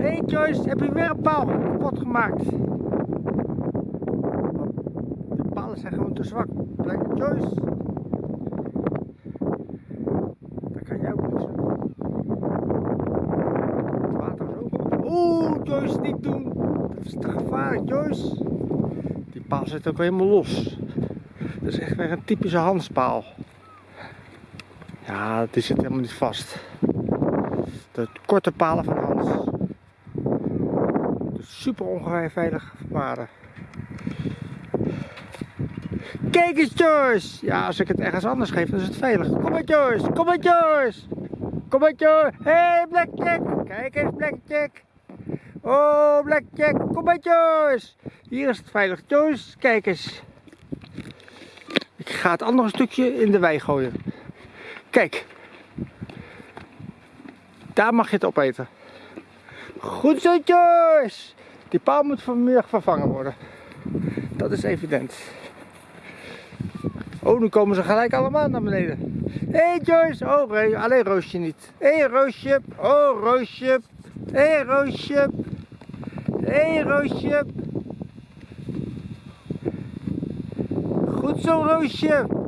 Hé Joyce, heb je weer een paal kapot gemaakt? De palen zijn gewoon te zwak. Blijkt Joyce. Dat kan jij ook doen. Het water is ook. Oeh, Joyce, niet doen. Dat is te gevaarlijk, Joyce. Die paal zit ook helemaal los. Dat is echt weer een typische Hanspaal. Ja, die zit helemaal niet vast. De korte palen van Hans. Super onveilig waren. Kijk eens Joyce! Ja, als ik het ergens anders geef, dan is het veilig. Kom maar Joyce! Kom maar Joyce! Kom maar Joyce! Hey, Blackjack! Kijk eens Blackjack! Oh Blackjack! Kom maar Joyce! Hier is het veilig. Joyce, kijk eens. Ik ga het andere stukje in de wei gooien. Kijk. Daar mag je het opeten. Goed zo Joyce! Die paal moet vanmiddag vervangen worden. Dat is evident. Oh, nu komen ze gelijk allemaal naar beneden. Hé hey Joyce! Oh, alleen Roosje niet. Hé hey, Roosje! Oh, Roosje! Hé hey, Roosje! Hé hey, Roosje! Goed zo Roosje!